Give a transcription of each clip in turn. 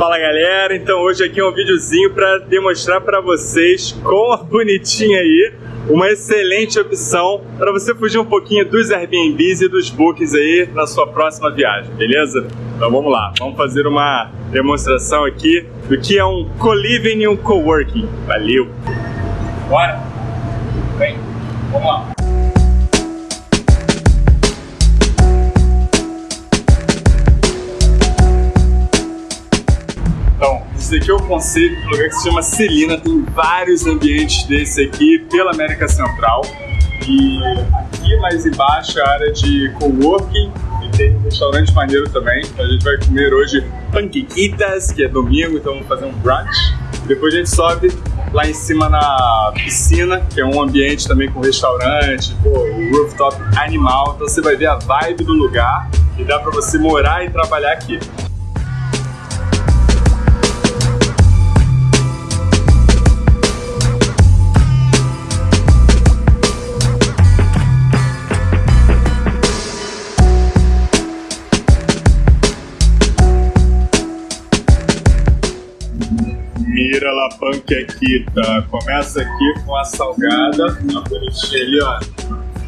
Fala galera, então hoje aqui é um videozinho para demonstrar para vocês com a bonitinha aí uma excelente opção para você fugir um pouquinho dos Airbnbs e dos bookings aí na sua próxima viagem, beleza? Então vamos lá, vamos fazer uma demonstração aqui do que é um co-living e um coworking. Valeu! Bora! Esse aqui é o conceito do lugar que se chama Celina, tem vários ambientes desse aqui pela América Central. E aqui mais embaixo é a área de coworking e tem um restaurante maneiro também. A gente vai comer hoje panquequitas, que é domingo, então vamos fazer um brunch. Depois a gente sobe lá em cima na piscina, que é um ambiente também com restaurante, pô, rooftop animal. Então você vai ver a vibe do lugar e dá para você morar e trabalhar aqui. Mira la panquequita. Começa aqui com a salgada, a bonitinha ali, ó,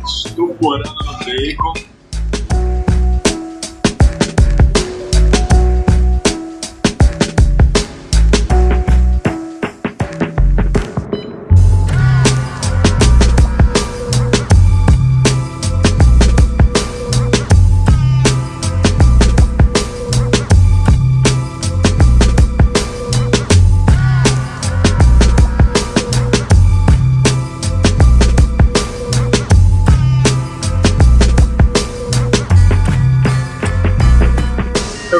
estuporando no bacon.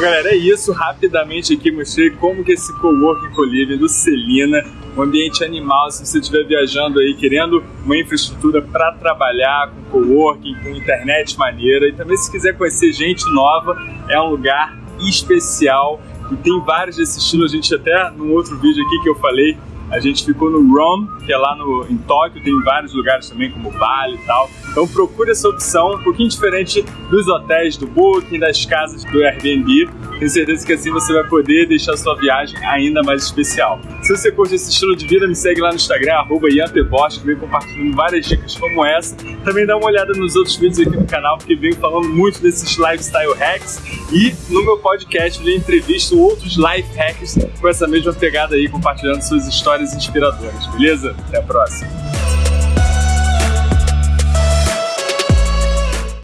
Galera, é isso. Rapidamente aqui mostrei como que esse coworking coliving do Celina, um ambiente animal, se você estiver viajando aí querendo uma infraestrutura para trabalhar com coworking, com internet maneira e também se quiser conhecer gente nova, é um lugar especial e tem vários desse estilo. A gente até num outro vídeo aqui que eu falei a gente ficou no ROM, que é lá no, em Tóquio, tem vários lugares também, como Bali e tal. Então procure essa opção, um pouquinho diferente dos hotéis do Booking, das casas do Airbnb. Tenho certeza que assim você vai poder deixar sua viagem ainda mais especial. Se você curte esse estilo de vida, me segue lá no Instagram, arroba que vem compartilhando várias dicas como essa. Também dá uma olhada nos outros vídeos aqui no canal, porque venho falando muito desses lifestyle hacks. E no meu podcast eu entrevisto outros life hacks com essa mesma pegada aí, compartilhando suas histórias inspiradoras, beleza? Até a próxima!